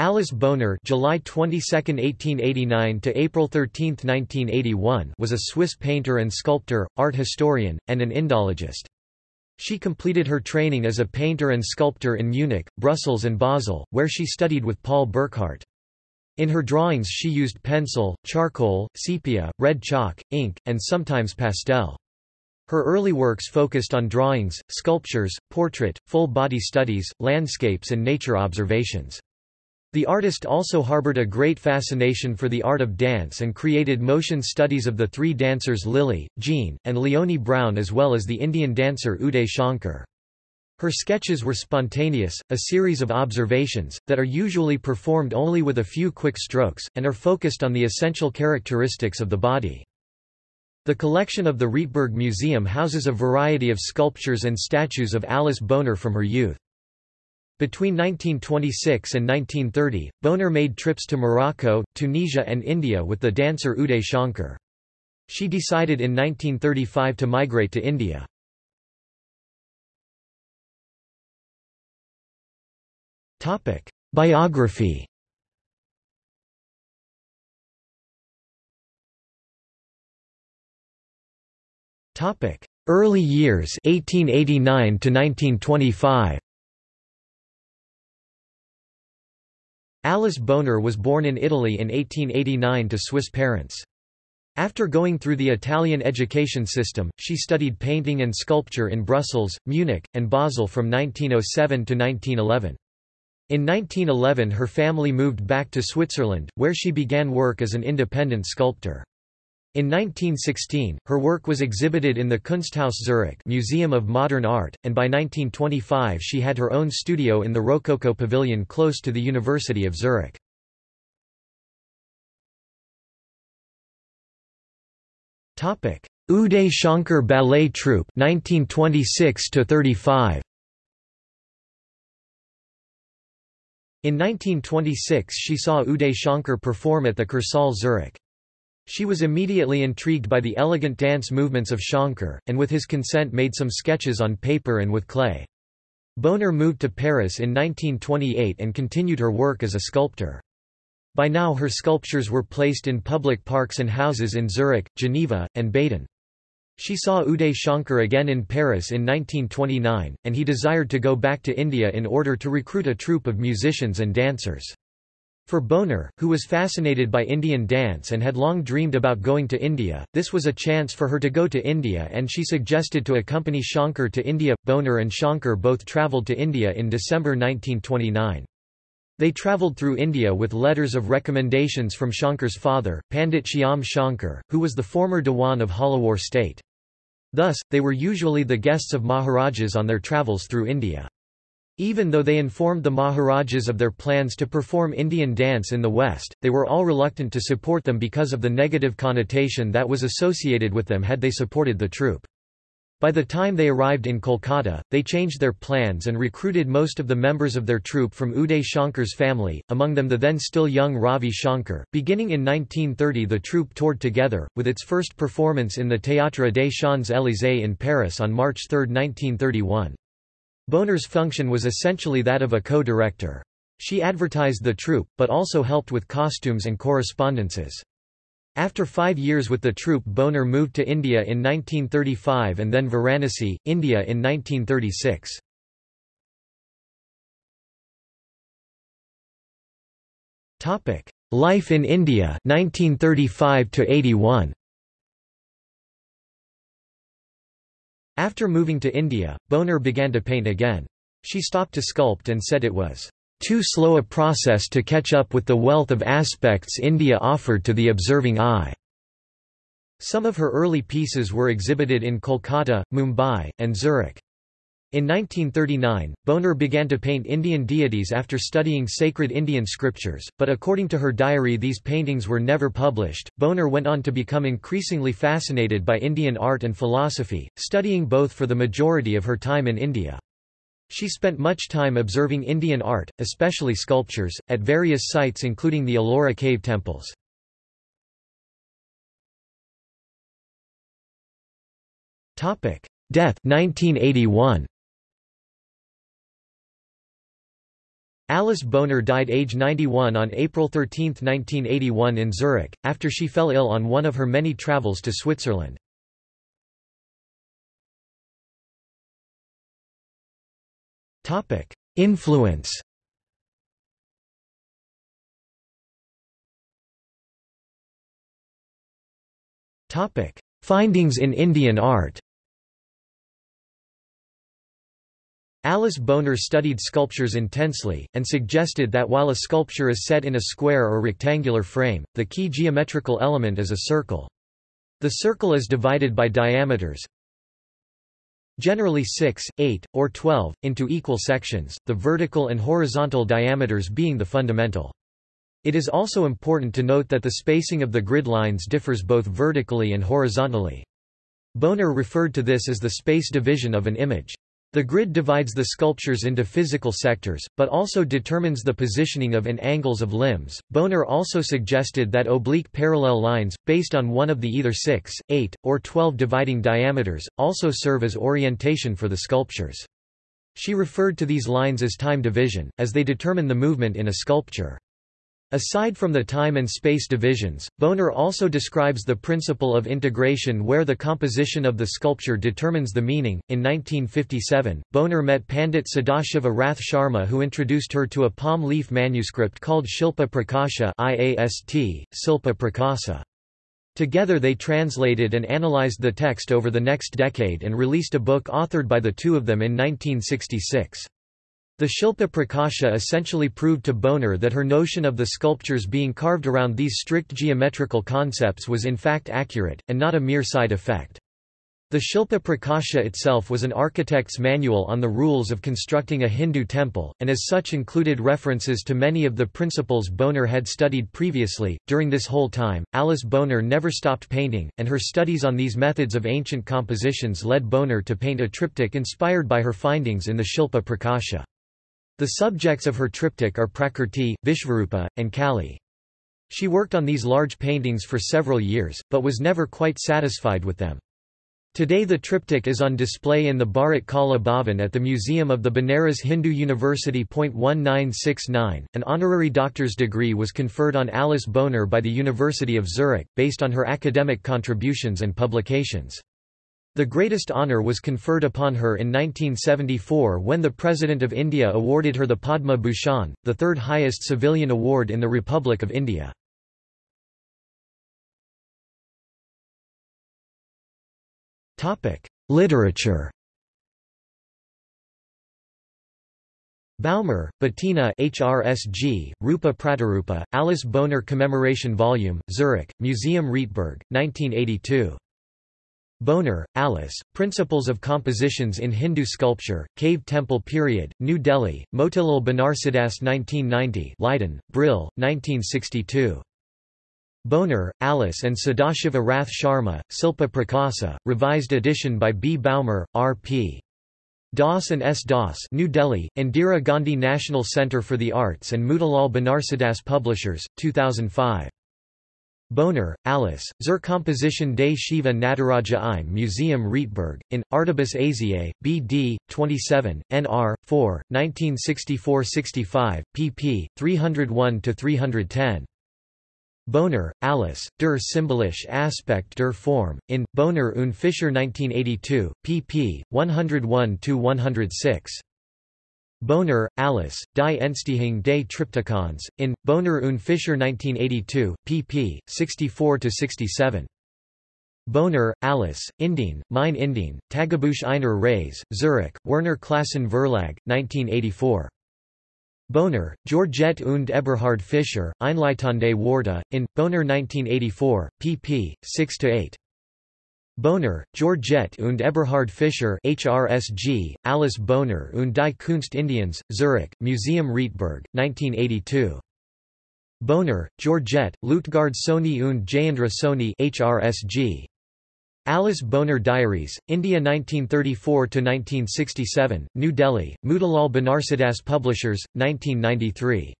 Alice Boner July 22, 1889 to April 13, 1981 was a Swiss painter and sculptor, art historian, and an Indologist. She completed her training as a painter and sculptor in Munich, Brussels and Basel, where she studied with Paul Burckhardt. In her drawings she used pencil, charcoal, sepia, red chalk, ink, and sometimes pastel. Her early works focused on drawings, sculptures, portrait, full-body studies, landscapes and nature observations. The artist also harbored a great fascination for the art of dance and created motion studies of the three dancers Lily, Jean, and Leonie Brown as well as the Indian dancer Uday Shankar. Her sketches were spontaneous, a series of observations, that are usually performed only with a few quick strokes, and are focused on the essential characteristics of the body. The collection of the Rietberg Museum houses a variety of sculptures and statues of Alice Boner from her youth. Between 1926 and 1930, Boner made trips to Morocco, Tunisia and India with the dancer Uday Shankar. She decided in 1935 to migrate to India. Biography Early years 1889 to 1925 Alice Boner was born in Italy in 1889 to Swiss parents. After going through the Italian education system, she studied painting and sculpture in Brussels, Munich, and Basel from 1907 to 1911. In 1911 her family moved back to Switzerland, where she began work as an independent sculptor. In 1916, her work was exhibited in the Kunsthaus Zurich Museum of Modern Art, and by 1925 she had her own studio in the Rococo Pavilion close to the University of Zurich. Uday Shankar Ballet Troupe 1926 35 In 1926 she saw Uday Shankar perform at the Kursaal Zurich. She was immediately intrigued by the elegant dance movements of Shankar, and with his consent made some sketches on paper and with clay. Boner moved to Paris in 1928 and continued her work as a sculptor. By now her sculptures were placed in public parks and houses in Zurich, Geneva, and Baden. She saw Uday Shankar again in Paris in 1929, and he desired to go back to India in order to recruit a troupe of musicians and dancers. For Boner, who was fascinated by Indian dance and had long dreamed about going to India, this was a chance for her to go to India and she suggested to accompany Shankar to India. Boner and Shankar both travelled to India in December 1929. They travelled through India with letters of recommendations from Shankar's father, Pandit Shyam Shankar, who was the former Dewan of Jhalawar state. Thus, they were usually the guests of Maharajas on their travels through India. Even though they informed the Maharajas of their plans to perform Indian dance in the West, they were all reluctant to support them because of the negative connotation that was associated with them had they supported the troupe. By the time they arrived in Kolkata, they changed their plans and recruited most of the members of their troupe from Uday Shankar's family, among them the then still young Ravi Shankar. Beginning in 1930 the troupe toured together, with its first performance in the Théâtre des Champs-Élysées in Paris on March 3, 1931. Boner's function was essentially that of a co-director. She advertised the troupe, but also helped with costumes and correspondences. After five years with the troupe Boner moved to India in 1935 and then Varanasi, India in 1936. Life in India 1935 to 81. After moving to India, Boner began to paint again. She stopped to sculpt and said it was too slow a process to catch up with the wealth of aspects India offered to the observing eye. Some of her early pieces were exhibited in Kolkata, Mumbai, and Zurich. In 1939, Boner began to paint Indian deities after studying sacred Indian scriptures, but according to her diary these paintings were never published. Boner went on to become increasingly fascinated by Indian art and philosophy, studying both for the majority of her time in India. She spent much time observing Indian art, especially sculptures, at various sites including the Ellora cave temples. Death 1981. Alice Boner died age 91 on April 13, 1981 in Zurich, after she fell ill on one of her many travels to Switzerland. Influence Findings in Indian art Alice Boner studied sculptures intensely, and suggested that while a sculpture is set in a square or rectangular frame, the key geometrical element is a circle. The circle is divided by diameters, generally 6, 8, or 12, into equal sections, the vertical and horizontal diameters being the fundamental. It is also important to note that the spacing of the grid lines differs both vertically and horizontally. Boner referred to this as the space division of an image. The grid divides the sculptures into physical sectors, but also determines the positioning of and angles of limbs. Boner also suggested that oblique parallel lines, based on one of the either 6, 8, or 12 dividing diameters, also serve as orientation for the sculptures. She referred to these lines as time division, as they determine the movement in a sculpture. Aside from the time and space divisions, Boner also describes the principle of integration where the composition of the sculpture determines the meaning. In 1957, Boner met Pandit Sadashiva Rath Sharma who introduced her to a palm leaf manuscript called Shilpa Prakasha IAST, Silpa Prakasa. Together they translated and analyzed the text over the next decade and released a book authored by the two of them in 1966. The Shilpa Prakasha essentially proved to Boner that her notion of the sculptures being carved around these strict geometrical concepts was in fact accurate, and not a mere side effect. The Shilpa Prakasha itself was an architect's manual on the rules of constructing a Hindu temple, and as such included references to many of the principles Boner had studied previously. During this whole time, Alice Boner never stopped painting, and her studies on these methods of ancient compositions led Boner to paint a triptych inspired by her findings in the Shilpa Prakasha. The subjects of her triptych are Prakrti, Vishvarupa, and Kali. She worked on these large paintings for several years, but was never quite satisfied with them. Today the triptych is on display in the Bharat Kala Bhavan at the Museum of the Banaras Hindu University. 1969, an honorary doctor's degree was conferred on Alice Boner by the University of Zurich, based on her academic contributions and publications. The greatest honour was conferred upon her in 1974 when the President of India awarded her the Padma Bhushan, the third highest civilian award in the Republic of India. Literature Baumer, Bettina HRSG, Rupa Pratarupa, Alice Boner Commemoration Volume, Zurich, Museum Rietberg, 1982. Boner, Alice, Principles of Compositions in Hindu Sculpture, Cave Temple Period, New Delhi, Motilal Banarsidass 1990 Leiden, Brill, 1962. Boner, Alice and Sadashiva Rath Sharma, Silpa Prakasa, revised edition by B. Baumer, R. P. Das and S. Das New Delhi, Indira Gandhi National Centre for the Arts and Motilal Banarsidass Publishers, 2005. Boner, Alice, Zur Composition des Shiva Nataraja im Museum Rietberg, in, Artibus Asiae, B.D., 27, N.R., 4, 1964–65, pp. 301–310. Boner, Alice, Der symbolische Aspekt der Form, in, Boner und Fischer 1982, pp. 101–106. Boner, Alice, Die Entstehung des Triptychons, in, Boner und Fischer 1982, pp. 64–67. Boner, Alice, Indien, Mein Indien, Tagebuch einer Reise, Zurich, Werner Classen Verlag, 1984. Boner, Georgette und Eberhard Fischer, Einleitende Worte, in, Boner 1984, pp. 6–8. Boner, Georgette und Eberhard Fischer HRSG, Alice Boner und die Kunst Indiens, Zurich, Museum Rietberg, 1982. Boner, Georgette, Lutgard Soni und Jayendra Soni HRSG. Alice Boner Diaries, India 1934–1967, New Delhi, Motilal Banarsidass Publishers, 1993.